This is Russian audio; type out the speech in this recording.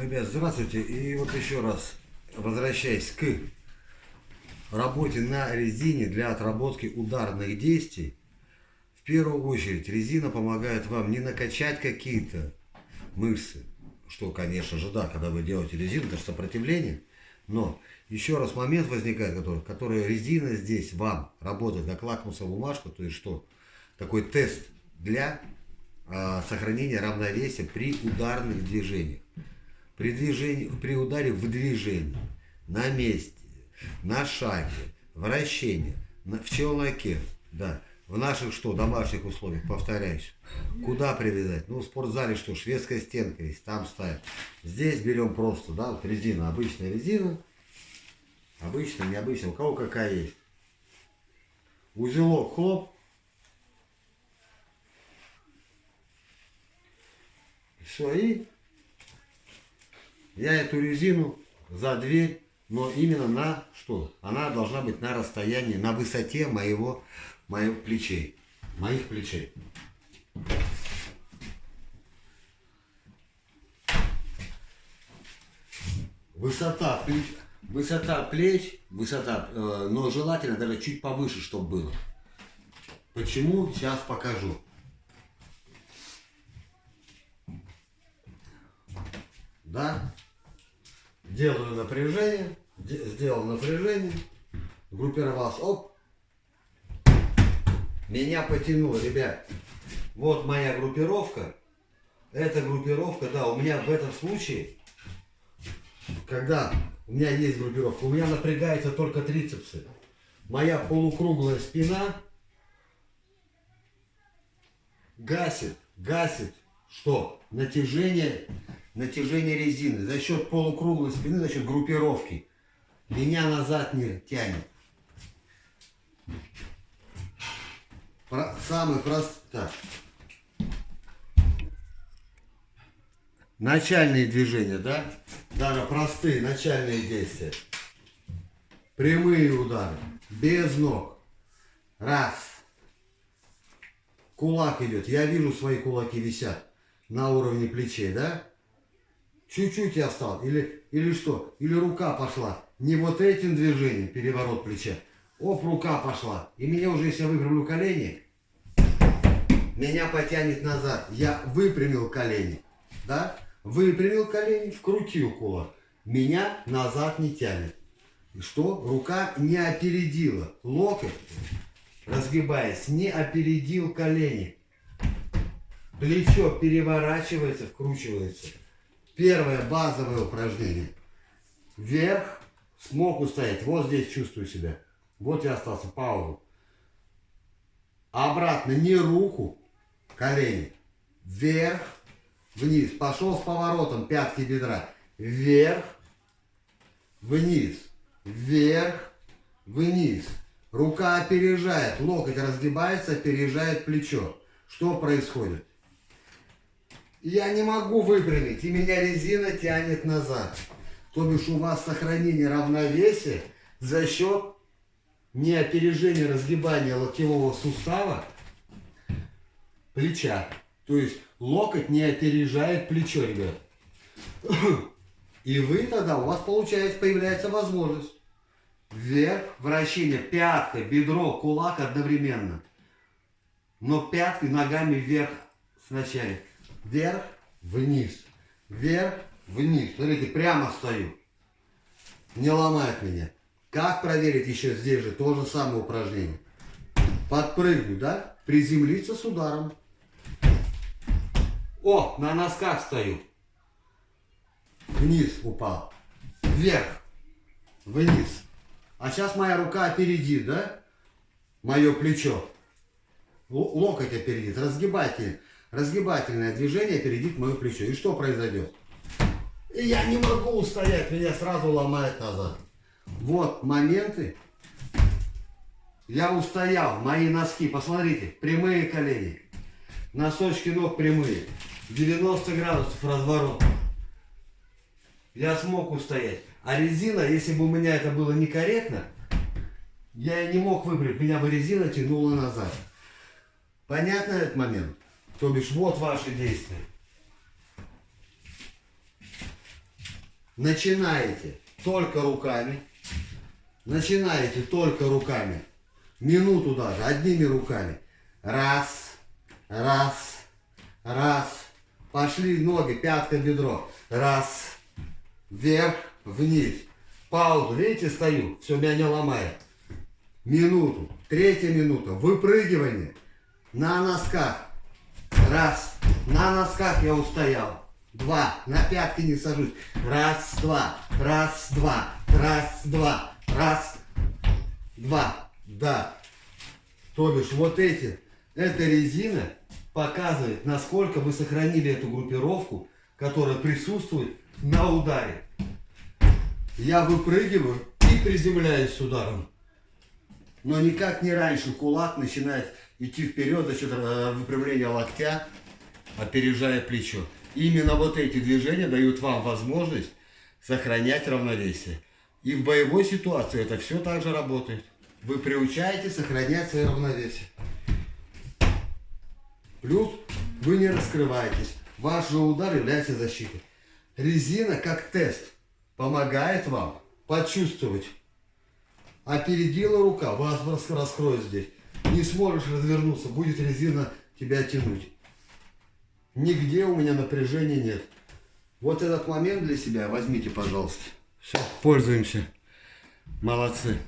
Ребят, здравствуйте. И вот еще раз, возвращаясь к работе на резине для отработки ударных действий, в первую очередь резина помогает вам не накачать какие-то мышцы, что, конечно же, да, когда вы делаете резину, это сопротивление, но еще раз момент возникает, который, который резина здесь вам работает как лакмусовая бумажка, то есть что? Такой тест для а, сохранения равновесия при ударных движениях. При, движении, при ударе в движении, на месте, на шаге, вращении, на, в челноке, да, в наших что, домашних условиях, повторяюсь. Куда привязать? Ну, в спортзале что, шведская стенка есть, там ставят. Здесь берем просто, да, вот резина, обычная резина. Обычная, необычная, у кого какая есть. Узелок, хлоп. Все, и я эту резину за дверь, но именно на что? Она должна быть на расстоянии, на высоте моего, моих плечей. Моих плечей. Высота плеч, высота плеч, высота, э, но желательно даже чуть повыше, чтобы было. Почему? Сейчас покажу. Да? Делаю напряжение, сделал напряжение, группировался, оп, меня потянуло, ребят. Вот моя группировка. Эта группировка, да, у меня в этом случае, когда у меня есть группировка, у меня напрягается только трицепсы. Моя полукруглая спина гасит, гасит, что? Натяжение натяжение резины, за счет полукруглой спины, за счет группировки. Меня назад не тянет. Про, самый простой. Так. Начальные движения, да? Даже простые начальные действия. Прямые удары. Без ног. Раз. Кулак идет. Я вижу, свои кулаки висят на уровне плечей, да? Чуть-чуть я встал. Или, или что? Или рука пошла. Не вот этим движением, переворот плеча. Оп, рука пошла. И меня уже, если я выпрямлю колени, меня потянет назад. Я выпрямил колени. Да? Выпрямил колени, вкрутил кулак. Меня назад не тянет. И что? Рука не опередила. Локоть, разгибаясь, не опередил колени. Плечо переворачивается, вкручивается. Первое базовое упражнение. Вверх. Смог устоять. Вот здесь чувствую себя. Вот я остался. Паузу. Обратно. Не руку. Колени. Вверх. Вниз. Пошел с поворотом пятки бедра. Вверх. Вниз. Вверх. Вниз. Рука опережает. Локоть разгибается, опережает плечо. Что происходит? Я не могу выпрямить, и меня резина тянет назад. То бишь у вас сохранение равновесия за счет не опережения разгибания локтевого сустава плеча. То есть локоть не опережает плечо, ребят. И вы тогда, у вас получается, появляется возможность. Вверх, вращение, пятка, бедро, кулак одновременно. Но пяткой ногами вверх сначала вверх, вниз, вверх, вниз. Смотрите, прямо стою. Не ломает меня. Как проверить еще здесь же? То же самое упражнение. Подпрыгнуть, да? Приземлиться с ударом. О, на носках стою. Вниз упал. Вверх. Вниз. А сейчас моя рука опередит, да? Мое плечо. Локоть опередит. Разгибайте разгибательное движение опередит мое плечо. И что произойдет? И я не могу устоять, меня сразу ломает назад. Вот моменты. Я устоял, мои носки, посмотрите, прямые колени. Носочки ног прямые. 90 градусов разворот. Я смог устоять. А резина, если бы у меня это было некорректно, я не мог выбрать, меня бы резина тянула назад. Понятно этот момент? То бишь, вот ваши действия. начинаете только руками. Начинаете только руками. Минуту даже, одними руками. Раз, раз, раз. Пошли ноги, пятка, бедро. Раз, вверх, вниз. Паузу, видите, стою, все меня не ломает. Минуту, третья минута, выпрыгивание на носках. Раз, на носках я устоял. Два, на пятки не сажусь. Раз, два, раз, два, раз, два, раз, два. Да. То бишь вот эти, эта резина показывает, насколько вы сохранили эту группировку, которая присутствует на ударе. Я выпрыгиваю и приземляюсь ударом. Но никак не раньше кулак начинает идти вперед за счет э, выпрямления локтя, опережая плечо. Именно вот эти движения дают вам возможность сохранять равновесие. И в боевой ситуации это все так же работает. Вы приучаете сохранять свое равновесие. Плюс вы не раскрываетесь. Ваш же удар является защитой. Резина как тест помогает вам почувствовать. Опередила рука, вас раскроет здесь. Не сможешь развернуться, будет резина тебя тянуть. Нигде у меня напряжения нет. Вот этот момент для себя возьмите, пожалуйста. Все, пользуемся. Молодцы.